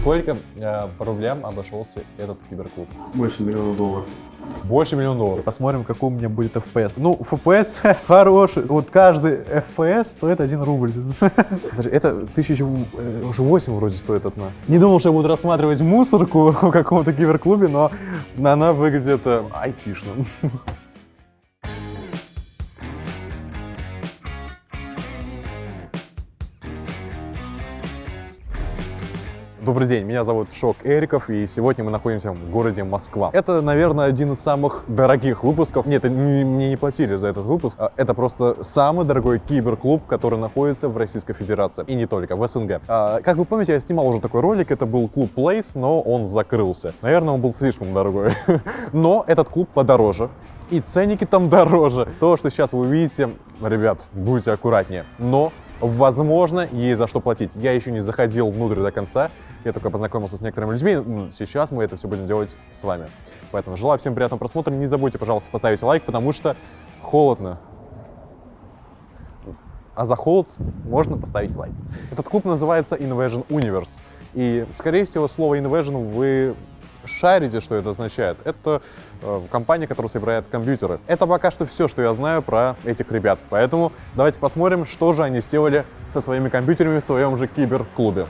сколько э, по рублям обошелся этот киберклуб? Больше миллиона долларов. Больше миллиона долларов. Посмотрим, какой у меня будет FPS. Ну, FPS хороший. Вот каждый FPS стоит 1 рубль. Подожди, это 1008 вроде стоит одна. Не думал, что я буду рассматривать мусорку в каком-то киберклубе, но она выглядит э, Добрый день, меня зовут Шок Эриков, и сегодня мы находимся в городе Москва. Это, наверное, один из самых дорогих выпусков. Нет, мне не платили за этот выпуск. А Это просто самый дорогой киберклуб, который находится в Российской Федерации. И не только, в СНГ. А, как вы помните, я снимал уже такой ролик, это был клуб Place, но он закрылся. Наверное, он был слишком дорогой. Но этот клуб подороже. И ценники там дороже. То, что сейчас вы увидите, ребят, будьте аккуратнее. Но Возможно, есть за что платить. Я еще не заходил внутрь до конца, я только познакомился с некоторыми людьми. Сейчас мы это все будем делать с вами. Поэтому желаю всем приятного просмотра. Не забудьте, пожалуйста, поставить лайк, потому что холодно. А за холод можно поставить лайк. Этот клуб называется Invasion Universe. И, скорее всего, слово Invasion вы шарите, что это означает. Это э, компания, которая собирает компьютеры. Это пока что все, что я знаю про этих ребят. Поэтому давайте посмотрим, что же они сделали со своими компьютерами в своем же киберклубе.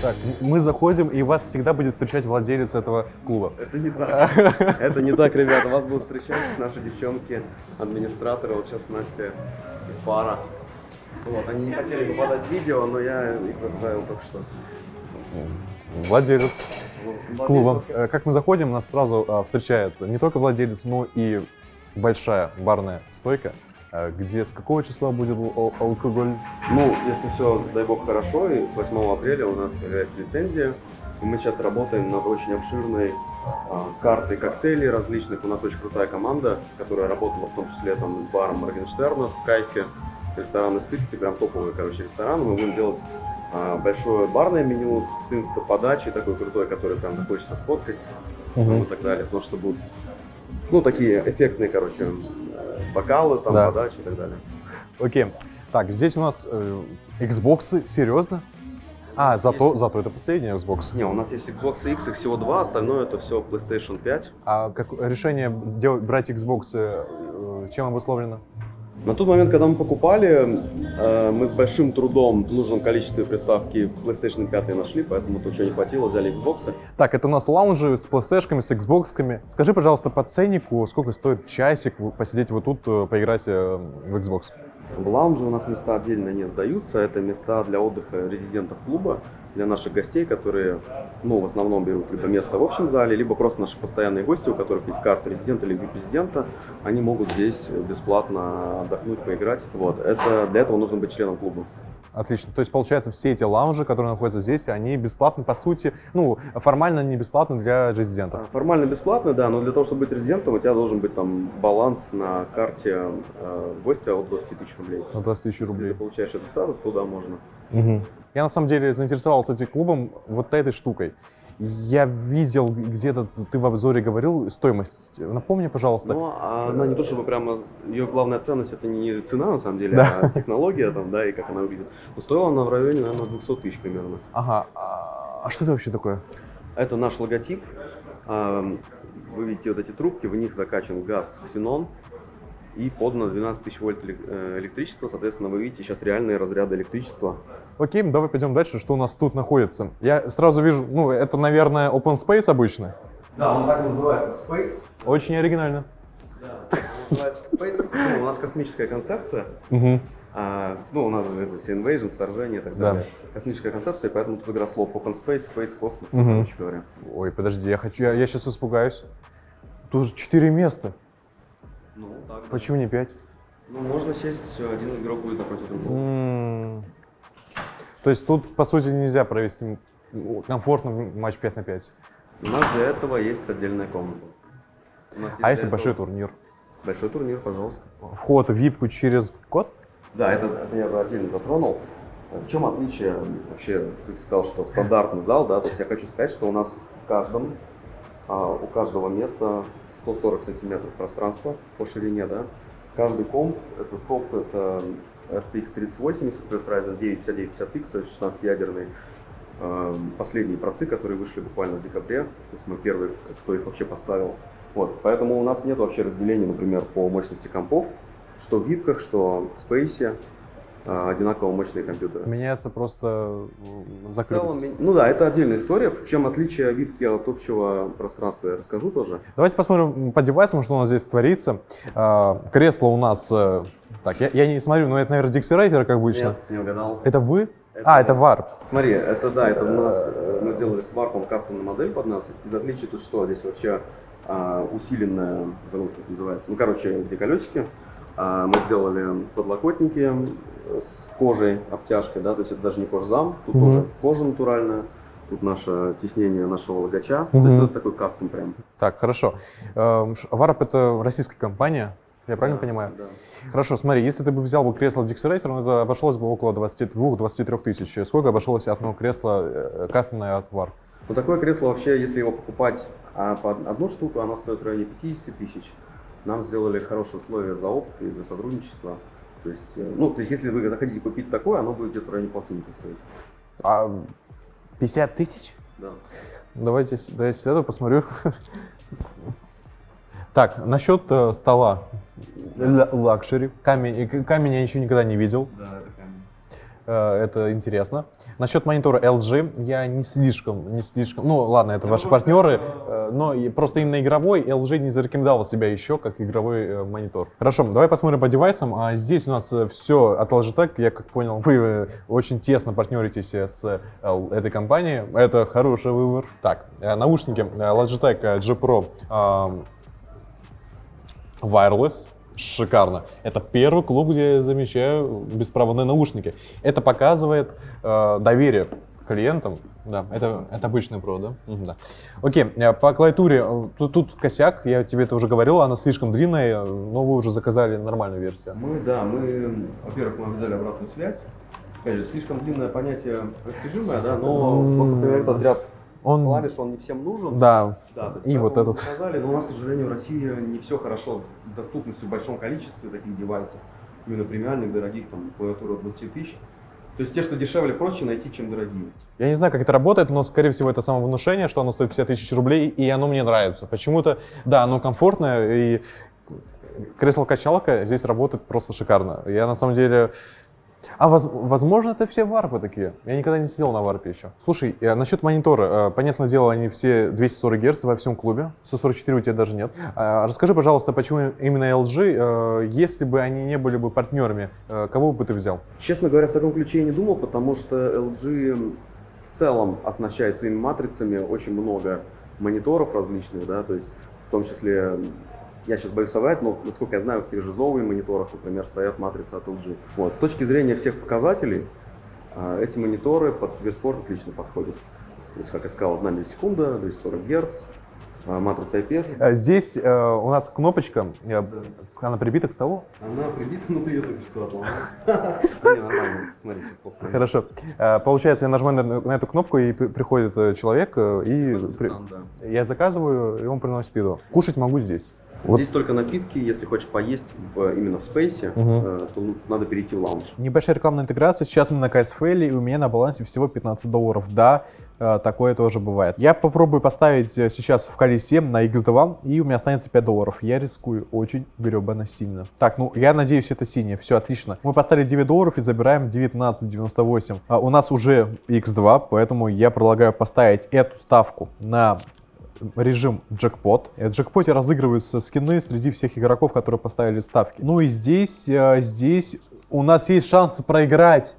Так, мы заходим, и вас всегда будет встречать владелец этого клуба. Это не так. Это не так, ребята. Вас будут встречать наши девчонки, администраторы. Вот сейчас Настя и Фара. Вот, они не хотели попадать в видео, но я их заставил только что. Владелец клуба. Э, Как мы заходим, нас сразу а, встречает не только владелец, но и большая барная стойка, э, где с какого числа будет ал- алкоголь? Ну, если все, дай бог, хорошо, и с 8 апреля у нас появляется лицензия. И мы сейчас работаем над очень обширной а, картой коктейлей различных. У нас очень крутая команда, которая работала в том числе там, с баром Моргенштерна в Кайфе, рестораны Sixty, прям топовые, короче, рестораны. Мы будем делать а, большое барное меню с инста-подачей, такой крутой, который прям захочется сфоткать там, и так далее. Потому что будут, ну, такие эффектные, короче, э, бокалы, там, Да. подачи и так далее. Окей. Так, здесь у нас э, Xbox, серьезно? А, зато, зато это последний Xbox. Не, у нас есть Xbox X, их всего два, остальное это все PlayStation 5. А как решение делать, брать Xbox, э, э, чем обусловлено? На тот момент, когда мы покупали, э, мы с большим трудом в нужном количестве приставки PlayStation 5 нашли, поэтому тут чего не хватило, взяли Xbox. Так, это у нас лаунжи с PlayStation, с Xbox. Скажи, пожалуйста, по ценнику, сколько стоит часик посидеть вот тут, э, поиграть э, в Xbox? В лаунже у нас места отдельно не сдаются, это места для отдыха резидентов клуба, для наших гостей, которые, ну, в основном берут либо место в общем зале, либо просто наши постоянные гости, у которых есть карта резидента или президента, они могут здесь бесплатно отдохнуть, поиграть. Вот, это, для этого нужно быть членом клуба. Отлично. То есть, получается, все эти лаунжи, которые находятся здесь, они бесплатны, по сути, ну, формально не бесплатны для резидентов. А, Формально бесплатно, да, но для того, чтобы быть резидентом, у тебя должен быть там баланс на карте э, гостя от 20 тысяч рублей. На 20 тысяч Если рублей. ты получаешь этот статус, туда можно. Мгм. Я на самом деле заинтересовался этим клубом вот этой штукой. Я видел где-то, ты в обзоре говорил, стоимость. Напомни, пожалуйста. Но а она не то чтобы прямо, ее главная ценность это не цена на самом деле, Да. а технология там, да, и как она выглядит. Но стоила она в районе, наверное, 200 тысяч примерно. Ага. А, а что это вообще такое? Это наш логотип. А, Вы видите вот эти трубки, в них закачан газ ксенон и подано 12 тысяч вольт э, электричества. Соответственно, вы видите сейчас реальные разряды электричества. Окей, давай пойдем дальше, что у нас тут находится. Я сразу вижу, ну, это, наверное, open space обычно. Да, он так называется Space. Очень оригинально. Да, он называется Space. Почему? У нас космическая концепция. Мгм. А, ну, у нас же это все invasion, вторжение и так Да. далее. Космическая концепция, поэтому тут игра слов open space, space, космос, Мгм. короче говоря. Ой, подожди, я хочу, я, сейчас испугаюсь. Тут же 4 места. Так. да. Почему не 5? Ну, можно сесть, один игрок будет напротив другого. То есть тут, по сути, нельзя провести комфортно матч 5 на 5. У нас для этого есть отдельная комната. А если этого- большой турнир? Большой турнир, пожалуйста. Вход в випку через код? Да, это, это я бы отдельно затронул. В чем отличие вообще, ты сказал, что стандартный зал, да, то есть я хочу сказать, что у нас в каждом, у каждого места 140 сантиметров пространства по ширине, да. Каждый комп, это топ, это RTX 3080 плюс Ryzen 9 5950X, то есть 16-ядерный. Эм, последние процы, которые вышли буквально в декабре, то есть мы первые, кто их вообще поставил. Вот, поэтому у нас нет вообще разделения, например, по мощности компов, что в випках, что в э, одинаково мощные компьютеры. Меняется просто В закрытость. целом, ну да, это отдельная история. В чем отличие випки от общего пространства, я расскажу тоже. Давайте посмотрим по девайсам, что у нас здесь творится. А, Кресло у нас... э, Так, я, я не смотрю, но это, наверное, Dixie как обычно. Нет, не угадал. Это вы? А, это Warp. Смотри, это да, это у нас э, мы сделали с варпом кастомную модель под нас. Из отличия тут что? Здесь вообще а, усиленная, как это называется. Ну, короче, где колесики. А, мы сделали подлокотники с кожей, обтяжкой, да, то есть это даже не кожзам, тут Мгм. тоже кожа натуральная. Тут наше теснение нашего логача. То есть это такой кастом прям. Так, хорошо. Эм, Warp это российская компания, я правильно Да, понимаю? Да. Хорошо, смотри, если ты бы взял бы кресло с Dixie Racer, это обошлось бы около 22-23 тысяч. Сколько обошлось одно кресло э, кастомное от Warp? Ну, такое кресло вообще, если его покупать а, по одну штуку, оно стоит в районе 50 тысяч. Нам сделали хорошие условия за опыт и за сотрудничество. То есть, э, ну, то есть, если вы захотите купить такое, оно будет где-то в районе полтинника стоить. А 50 тысяч? Да. Давайте, давайте сяду, посмотрю. Так, насчет э, стола. Л- Luxury. Камень, э, камень я еще никогда не видел. Да, это. Э, Это интересно. Насчет монитора LG я не слишком, не слишком. Ну ладно, это Я ваши партнеры, сказать, э, но просто именно игровой LG не зарекомендовал себя еще как игровой э, монитор. Хорошо, давай посмотрим по девайсам. А здесь у нас все от Logitech. Я как понял, вы очень тесно партнеритесь с этой компанией. Это хороший выбор. Так, наушники Logitech G Pro Wireless. Шикарно. Это первый клуб, где я замечаю беспроводные наушники. Это показывает э, доверие клиентам. Да, это, это обычный Pro, да? Мгм, да. Окей, э, по клавиатуре, э, тут, тут косяк, я тебе это уже говорил, она слишком длинная, но вы уже заказали нормальную версию. Мы, да, мы, во-первых, мы взяли обратную связь. Опять же, слишком длинное понятие растяжимое, да, но, вот, например, этот ряд Он, клавиш, он не всем нужен. да, Да, есть И вот этот. заказали, но у нас, к сожалению, в России не все хорошо с, доступностью в большом количестве таких девайсов. Именно премиальных, дорогих, там, клавиатура от 20 тысяч. То есть те, что дешевле, проще найти, чем дорогие. Я не знаю, как это работает, но, скорее всего, это самовнушение, что оно стоит 50 тысяч рублей, и оно мне нравится. Почему-то, да, оно комфортное, и кресло-качалка здесь работает просто шикарно. Я, на самом деле... А воз- возможно, это все варпы такие. Я никогда не сидел на варпе еще. Слушай, э, насчет монитора. Э, понятное дело, они все 240 Гц во всем клубе. 144 у тебя даже нет. А, расскажи, пожалуйста, почему именно LG? Э, если бы они не были бы партнерами, э, кого бы ты взял? Честно говоря, в таком ключе я не думал, потому что LG в целом оснащает своими матрицами очень много мониторов различных, да, то есть в том числе, я сейчас боюсь соврать, но насколько я знаю, в тех же Zowie мониторах, например, стоят матрицы от LG. Вот. С точки зрения всех показателей, а, эти мониторы под киберспорт отлично подходят. То есть, как я сказал, 1 миллисекунда, 240 Гц, а, матрица IPS. Э, Здесь э, у нас кнопочка, она прибита к столу. Она прибита, но ты ее только что отломал. Хорошо. Получается, я нажимаю на, эту кнопку, и при- приходит э, человек, э, и я заказываю, и он приносит еду. Кушать могу здесь. Вот. Здесь только напитки, если хочешь поесть в- именно в спейсе, э, то надо перейти в лаунж. Небольшая рекламная интеграция. Сейчас мы на KSFL, и у меня на балансе всего 15 долларов. Да, э, такое тоже бывает. Я попробую поставить э, сейчас в колесе на X2, и у меня останется 5 долларов. Я рискую очень гребано сильно. Так, ну, я надеюсь, это синее. Все, отлично. Мы поставили 9 долларов и забираем 19,98. А у нас уже X2, поэтому я предлагаю поставить эту ставку на режим джекпот. В джекпоте разыгрываются скины среди всех игроков, которые поставили ставки. Ну и здесь, э, здесь у нас есть шансы проиграть.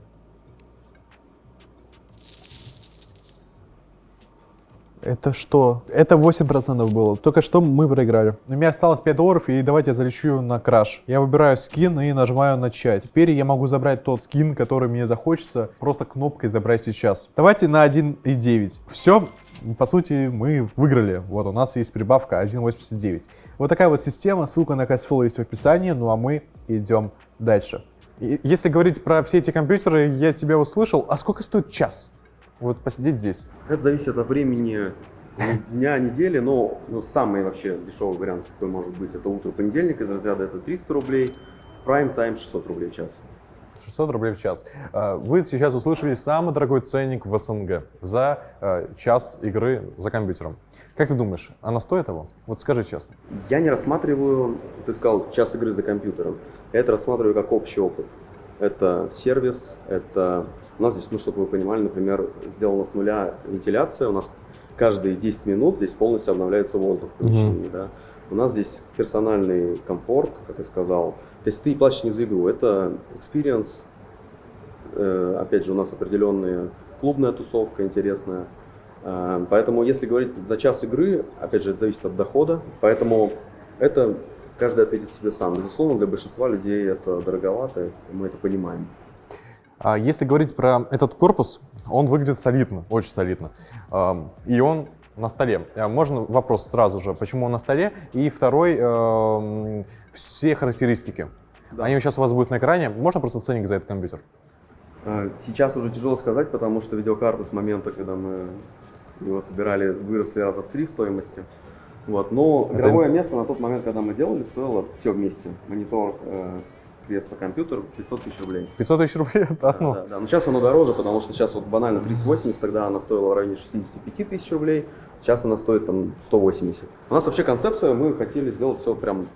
Это что? Это 8% было. Только что мы проиграли. У меня осталось 5 долларов, и давайте я залечу на краш. Я выбираю скин и нажимаю начать. Теперь я могу забрать тот скин, который мне захочется, просто кнопкой забрать сейчас. Давайте на 1.9. Все, по сути, мы выиграли. Вот у нас есть прибавка 1.89. Вот такая вот система. Ссылка на Кайсфол есть в описании. Ну а мы идем дальше. И Если говорить про все эти компьютеры, я тебя услышал. А сколько стоит час? Вот посидеть здесь. Это зависит от времени дня, недели, но ну, самый вообще дешевый вариант, какой может быть, это утро понедельника из разряда это 300 рублей, prime time 600 рублей в час. 600 рублей в час. Э, Вы сейчас услышали самый дорогой ценник в СНГ за э, час игры за компьютером. Как ты думаешь, она стоит того? Вот скажи честно. Я не рассматриваю, ты сказал, час игры за компьютером. Я это рассматриваю как общий опыт. Это сервис, это... У нас здесь, ну, чтобы вы понимали, например, сделана с нуля вентиляция. У нас каждые 10 минут здесь полностью обновляется воздух в помещении, да. У нас здесь персональный комфорт, как я сказал. То есть ты платишь не за игру, это experience. Э, опять же, у нас определенная клубная тусовка интересная. Э, Поэтому, если говорить за час игры, опять же, это зависит от дохода. Поэтому это каждый ответит себе сам. Безусловно, для большинства людей это дороговато, мы это понимаем. А если говорить про этот корпус, он выглядит солидно, очень солидно. И он на столе. А Можно вопрос сразу же, почему он на столе? И второй, все характеристики. Да. Они сейчас у вас будут на экране. Можно просто ценник за этот компьютер? Э, Сейчас уже тяжело сказать, потому что видеокарты с момента, когда мы его собирали, выросли раза в три в стоимости. Вот. Но Это- игровое место на тот момент, когда мы делали, стоило все вместе. Монитор, э, кресло, компьютер 500 тысяч рублей. 500 тысяч рублей это одно. Да, да. Но сейчас оно дороже, потому что сейчас вот банально 3080, тогда она стоила в районе 65 тысяч рублей, сейчас она стоит там 180. У нас вообще концепция, мы хотели сделать все прям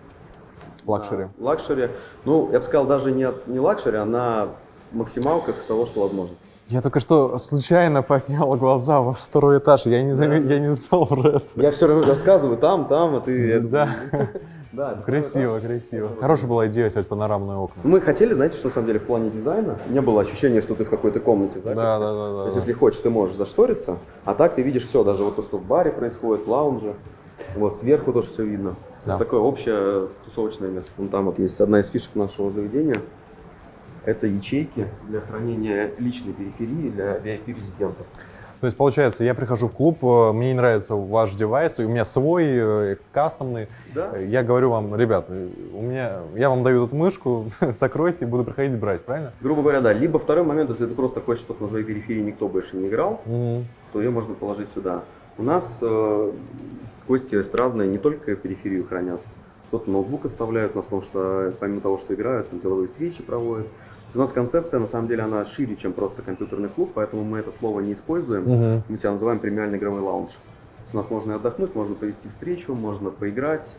Luxury. на luxury. Ну, я бы сказал, даже не, от- не luxury, а на максималках того, что возможно. Я только что случайно поднял глаза во второй этаж. Я не, заме- я не знал про это. Я все равно рассказываю там, там, а ты... Да. Да, Красиво, красиво. Хорошая была идея снять панорамные окна. Мы хотели, знаете, что на самом деле в плане дизайна не было ощущения, что ты в какой-то комнате заперся. Да, да, да, да, То есть, да. если хочешь, ты можешь зашториться, а так ты видишь все, даже вот то, что в баре происходит, в лаунже. Вот сверху тоже все видно. То Да. есть такое общее тусовочное место. Вон там вот есть одна из фишек нашего заведения. Это ячейки для хранения личной периферии для VIP-резидентов. То есть, получается, я прихожу в клуб, э, мне не нравится ваш девайс, у меня свой, э, кастомный. Да. Я говорю вам, ребят, э, у меня, я вам даю тут мышку, закройте, буду приходить брать, правильно? Грубо говоря, да. Либо второй момент, если ты просто хочешь, чтобы на твоей периферии никто больше не играл, Мгм. то ее можно положить сюда. У нас э, гости есть разные, не только периферию хранят. Кто-то ноутбук оставляют у нас, потому что помимо того, что играют, там деловые встречи проводят. У нас концепция, на самом деле, она шире, чем просто компьютерный клуб, поэтому мы это слово не используем. Мгм. Мы себя называем премиальный игровой лаунж. У нас можно и отдохнуть, можно провести встречу, можно поиграть,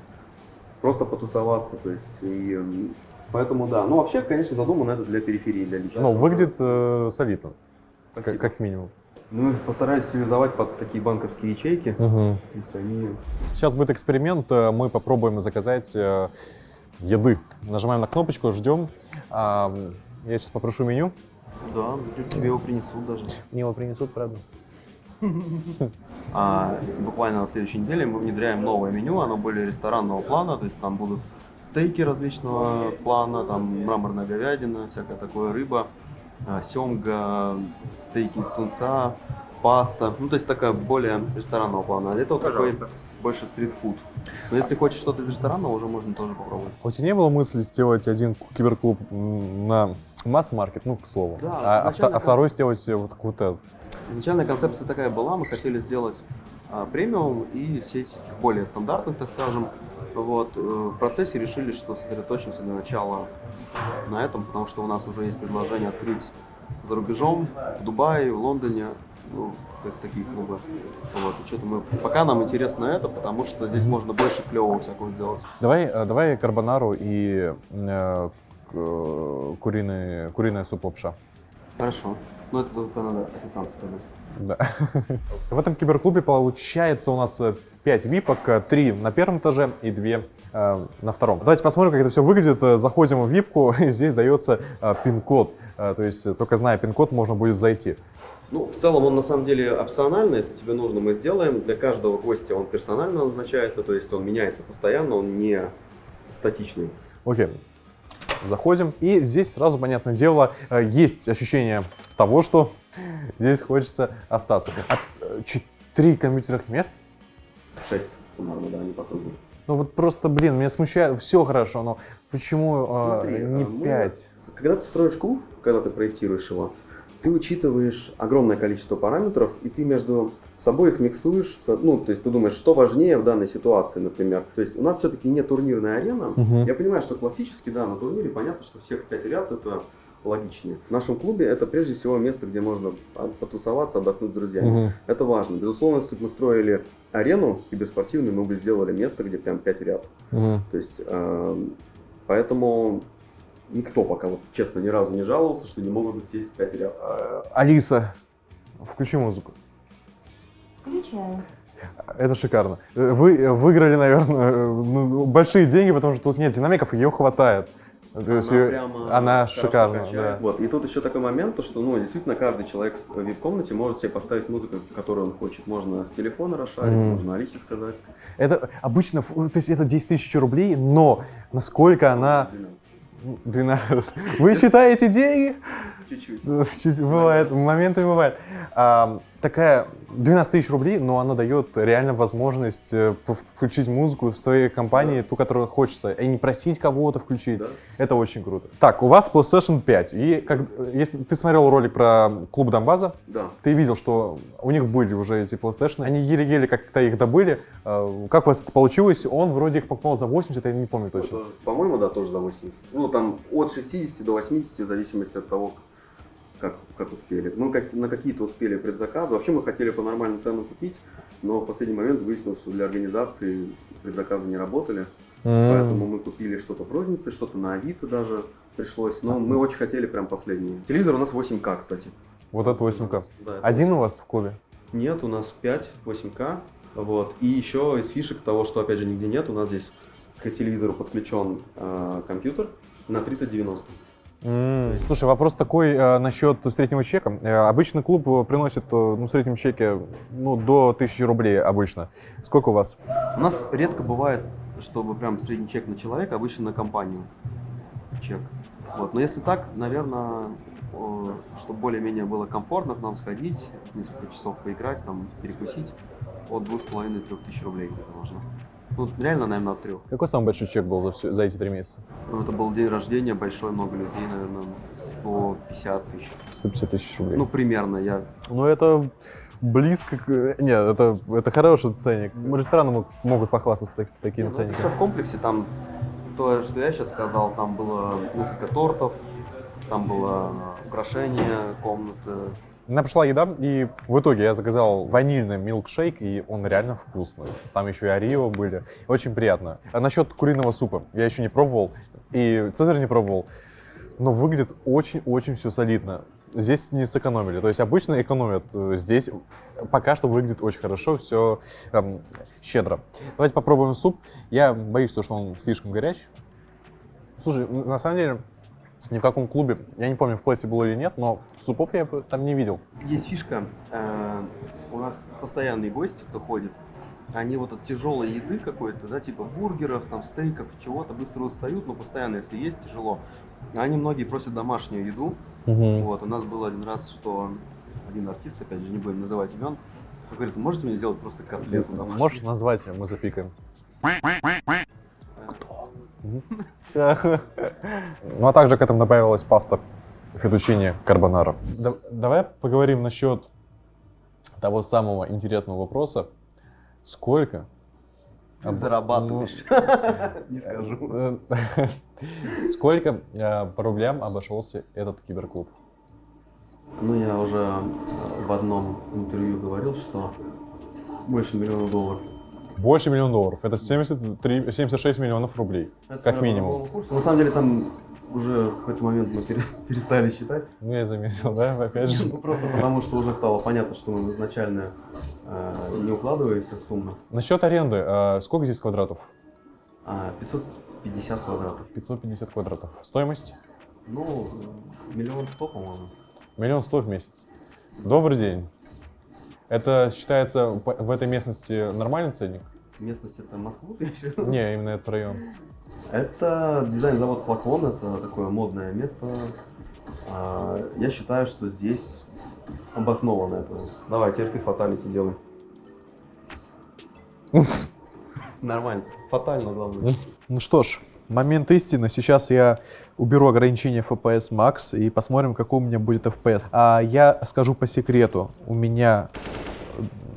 просто потусоваться. То есть, и, поэтому да. Ну, вообще, конечно, задумано это для периферии, для личного. Ну, выглядит э, солидно, как, как минимум. Мы постарались стилизовать под такие банковские ячейки. Есть они Сейчас будет эксперимент, э, мы попробуем заказать э, еды. Нажимаем на кнопочку, ждем. Я сейчас попрошу меню. Да, тебе его принесут даже. Мне его принесут, правда? А буквально на следующей неделе мы внедряем новое меню, оно более ресторанного плана, то есть там будут стейки различного плана, там мраморная говядина, всякое такое, рыба, а, семга, стейки из тунца, паста, ну то есть такая более ресторанного плана. А это вот такой больше стритфуд. Но если хочешь что-то из ресторанного, уже можно тоже попробовать. У тебя не было мысли сделать один киберклуб на масс-маркет, ну, к слову, Да, а, а а второй сделать э, вот какую-то... Изначальная концепция такая была, мы хотели сделать а, премиум и сеть более стандартных, так скажем. Вот, э, в процессе решили, что сосредоточимся для начала на этом, потому что у нас уже есть предложение открыть за рубежом, в Дубае, в Лондоне, ну, то есть такие клубы. Вот, и что-то мы, пока нам интересно это, потому что здесь можно больше клевого всякого сделать. Давай, э, давай карбонару и э, к- э, куриный, куриная суп-лапша. Хорошо. Ну это только надо официанту сказать. Да. В этом киберклубе получается у нас 5 випок, 3 на первом этаже и 2 на втором. Давайте посмотрим, как это все выглядит. Э, Заходим в випку, и здесь дается э, пин-код. Э, То есть э, только зная пин-код можно будет зайти. Ну, в целом он на самом деле опциональный, если тебе нужно, мы сделаем. Для каждого гостя он персонально назначается, то есть он меняется постоянно, он не статичный. Окей. Заходим. И здесь сразу, понятное дело, э, есть ощущение того, что здесь хочется остаться. А, э, Четыре компьютерных мест? Шесть суммарно, да, не по кругу. Ну вот просто, блин, меня смущает, все хорошо, но почему э, Смотри, не а, мы- пять? Когда ты строишь клуб, когда ты проектируешь его, ты учитываешь огромное количество параметров, и ты между собой их миксуешь. Ну, то есть ты думаешь, что важнее в данной ситуации, например. То есть у нас все-таки не турнирная арена. Мгм. Я понимаю, что классически, да, на турнире понятно, что всех пять ряд это логичнее. В нашем клубе это прежде всего место, где можно потусоваться, отдохнуть с друзьями. Мгм. Это важно. Безусловно, если бы мы строили арену киберспортивную, мы бы сделали место, где прям 5 ряд. Мгм. То есть, эм, поэтому никто пока, вот, честно, ни разу не жаловался, что не могут сесть 5 ряд. Э, Алиса, включи музыку. Включаю. Это шикарно. Вы выиграли, наверное, ну, большие деньги, потому что тут нет динамиков, ее хватает. То есть её- прямо она шикарна, качает. да. Вот. И тут еще такой момент, то, что ну, действительно каждый человек в вип-комнате может себе поставить музыку, которую он хочет. Можно с телефона расшарить, Мгм. можно Алисе сказать. Это обычно, то есть это 10 тысяч рублей, но насколько она... 12. Ну, 12. Вы считаете деньги? Чуть-чуть. Чуть- Бывает, моменты бывают. Такая 12 тысяч рублей, но она дает реально возможность э, включить музыку в своей компании, ту, которую хочется, и не просить кого-то включить. Да. Это очень круто. Так, у вас PlayStation 5, и как, если ты смотрел ролик про клуб Донбаза, Да. ты видел, что у них были уже эти PlayStation, они еле-еле как-то их добыли. А, Как у вас это получилось? Он вроде их покупал за 80, я не помню точно. По-моему, да, тоже за 80. Ну, там от 60 до 80, в зависимости от того, как, как успели. Мы как, на какие-то успели предзаказы. Вообще мы хотели по нормальным ценам купить, но в последний момент выяснилось, что для организации предзаказы не работали. Поэтому мы купили что-то в рознице, что-то на Авито даже пришлось. Но мы очень хотели прям последние. Телевизор у нас 8К, кстати. Вот это 8К. Да, это Один у вас в клубе? Нет, у нас 5 8К. Вот. И еще из фишек того, что опять же нигде нет, у нас здесь к телевизору подключен э, компьютер на 3090. М, Слушай, вопрос такой э, насчет среднего чека. Э, обычно клуб э, приносит э, ну, в среднем чеке ну, до 1000 рублей обычно. Сколько у вас? У нас редко бывает, чтобы прям средний чек на человека, обычно на компанию чек. Вот. Но если так, наверное, чтобы более-менее было комфортно к нам сходить, несколько часов поиграть, там, перекусить, от двух с половиной трех тысяч рублей где-то можно. Ну, реально, наверное, от трех. Какой самый большой чек был за, всю- за эти три месяца? Ну, это был день рождения, большой, много людей, наверное, 150 тысяч. 150 тысяч рублей. Ну, примерно, я... Ну, это близко к... Нет, это, это хороший ценник. Рестораны мог- могут похвастаться так- такими Ну, это ценниками. все в комплексе, там, то, что я сейчас сказал, там было несколько тортов, там было украшение комнаты. Меня пришла еда, и в итоге я заказал ванильный милкшейк, и он реально вкусный. Там еще и орео были. Очень приятно. А насчет куриного супа. Я еще не пробовал, и Цезарь не пробовал. Но выглядит очень-очень все солидно. Здесь не сэкономили. То есть обычно экономят. э, Здесь пока что выглядит очень хорошо, все щедро. Давайте попробуем суп. Я боюсь, то, что он слишком горячий. Слушай, на самом деле, ни в каком клубе, я не помню, в классе было или нет, но супов я там не видел. Есть фишка, э, у нас постоянные гости, кто ходит, они вот от тяжелой еды какой-то, да, типа бургеров, там, стейков, чего-то, быстро устают, но постоянно, если есть, тяжело. А Они многие просят домашнюю еду. Вот, у нас был один раз, что один артист, опять же, не будем называть имен, говорит, можете мне сделать просто котлету домашнюю? Можешь назвать, мы запикаем. Ну а также к этому добавилась паста фетучини карбонара. давай поговорим насчет того самого интересного вопроса. Сколько? Ты зарабатываешь. Не ну, скажу. э, Сколько э, по рублям обошелся этот киберклуб? Ну, я уже э, в одном интервью говорил, что больше миллиона долларов. Больше миллиона долларов. Это 73, 76 миллионов рублей. Как минимум. На самом деле там уже в какой-то момент мы пере- перестали считать. Ну, я заметил, да, опять же. Ну, просто потому что уже стало понятно, что мы изначально э, не укладываемся в сумму. Насчет аренды. э, Сколько здесь квадратов? А, 550 квадратов. 550 квадратов. Стоимость? Ну, миллион сто, по-моему. Миллион сто в месяц. Добрый день. Это считается в этой местности нормальный ценник? Местность это Москву, виду? Не, именно этот район. Это дизайн-завод Флакон, это такое модное место. А, Я считаю, что здесь обоснованно это. Давай, теперь ты фаталити делай. Нормально. Фатально, главное. Ну что ж, момент истины. Сейчас я уберу ограничение FPS Max и посмотрим, какой у меня будет FPS. А я скажу по секрету. У меня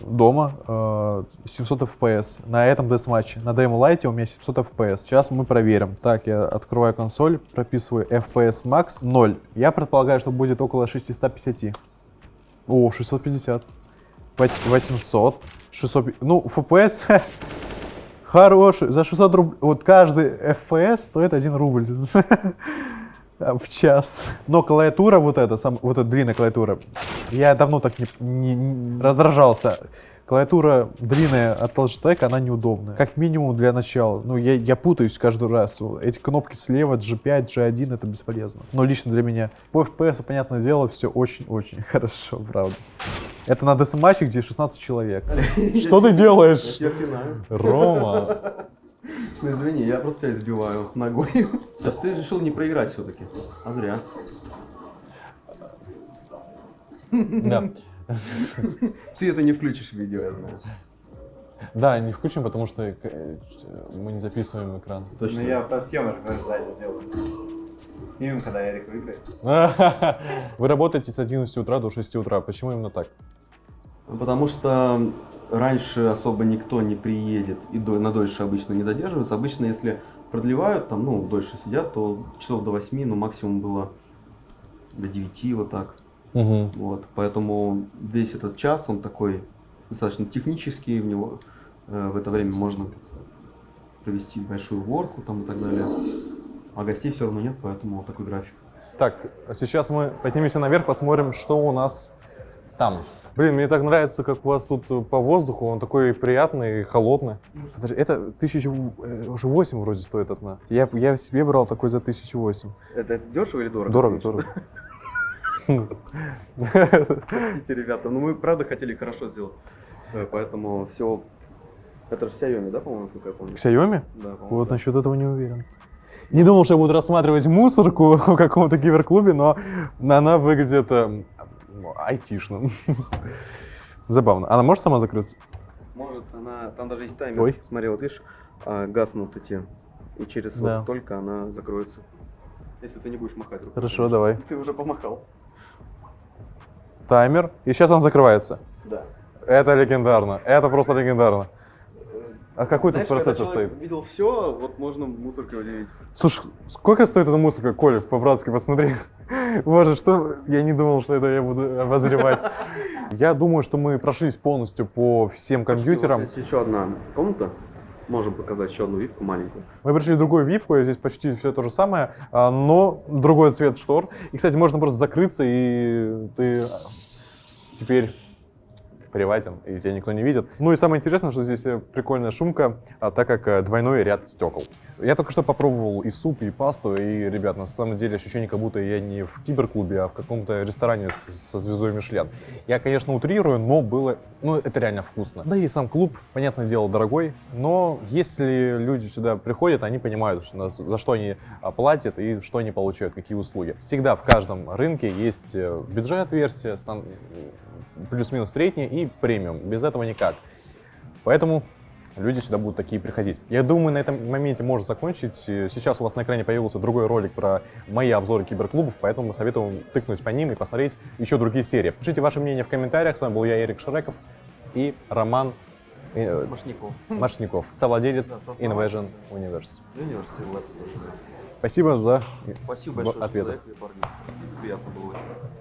дома э, 700 FPS. На этом десматче, на Demo Lite у меня 700 FPS. Сейчас мы проверим. Так, я открываю консоль, прописываю FPS Max 0. Я предполагаю, что будет около 650. О, 650. Вось- 800. 600. Ну, FPS хороший. За 600 рублей. Вот каждый FPS стоит 1 рубль. в час. Но клавиатура вот эта, сам, вот эта длинная клавиатура, я давно так не, не- не раздражался. Клавиатура длинная от Logitech, она неудобная. Как минимум для начала. Ну, я, я путаюсь каждый раз. Эти кнопки слева, G5, G1, это бесполезно. Но лично для меня. По FPS, понятное дело, все очень-очень хорошо, правда. Это на десматче, где 16 человек. Что ты делаешь? Я. Рома. Ну извини, я просто тебя избиваю ногой. Сейчас ты решил не проиграть все-таки. А зря. Да. Ты это не включишь в видео, я знаю. Да, не включим, потому что э, мы не записываем экран. Точно. Ну я подсъемок сзади сделаю. Снимем, когда Эрик выиграет. Вы работаете с 11 утра до 6 утра. Почему именно так? Потому что раньше особо никто не приедет и до- на дольше обычно не задерживаются. Обычно, если продлевают, там, ну, дольше сидят, то часов до 8, ну, максимум было до 9, вот так. Мгм. Вот, поэтому весь этот час, он такой достаточно технический, в него э, в это время можно провести большую уборку там и так далее. А гостей все равно нет, поэтому вот такой график. Так, а сейчас мы поднимемся наверх, посмотрим, что у нас там. Блин, мне так нравится, как у вас тут э, по воздуху, он такой приятный и холодный. Подожди, это тысячу э, уже восемь вроде стоит одна. Я, я себе брал такой за тысячу восемь. Это, это дешево или дорого? Дорого, дорого. Простите, ребята, ну мы правда хотели хорошо сделать. Э, Поэтому все. Это же Xiaomi, да, по-моему, насколько я помню? Xiaomi? Да, Вот да. насчет этого не уверен. Не думал, что я буду рассматривать мусорку в каком-то киберклубе, но она выглядит ну, айтишно. Забавно. Она может сама закрыться? Может, она. Там даже есть таймер. Ой. Смотри, вот видишь, а, гаснут эти. И через Да. вот столько она закроется. Если ты не будешь махать рукой. Хорошо, конечно. давай. Ты уже помахал. Таймер. И сейчас он закрывается. Да. Это легендарно. Это просто легендарно. А какой тут Знаешь, процессор человек стоит? видел все, вот можно мусоркой удивить. Слушай, сколько стоит эта музыка, Коля, по-братски посмотри. Боже, что... Я не думал, что это я буду обозревать. Я думаю, что мы прошлись полностью по всем компьютерам. Есть еще одна комната. Можем показать еще одну випку маленькую. Мы пришли в другую випку, здесь почти все то же самое, а, но другой цвет штор. И, кстати, можно просто закрыться, и ты теперь приватен, и тебя никто не видит. Ну и самое интересное, что здесь э, прикольная шумка, а, так как э, двойной ряд стекол. Я только что попробовал и суп, и пасту, и, ребят, на самом деле ощущение, как будто я не в киберклубе, а в каком-то ресторане со звездой Мишлен. Я, конечно, утрирую, но было, ну, это реально вкусно. Да и сам клуб, понятное дело, дорогой, но если люди сюда приходят, они понимают, что за что они а, платят и что они получают, какие услуги. Всегда в каждом рынке есть э, бюджет-версия, плюс-минус средняя и премиум. Без этого никак. Поэтому люди сюда будут такие приходить. Я думаю, на этом моменте можно закончить. Э, Сейчас у вас на экране появился другой ролик про мои обзоры киберклубов, поэтому мы советуем тыкнуть по ним и посмотреть еще другие серии. Пишите ваше мнение в комментариях. С вами был я, Эрик Шреков и Роман э, Машников. Машников, совладелец Да. Invasion Universe. Universal Labs тоже. Спасибо за Спасибо большое, ответы. Приятно было очень.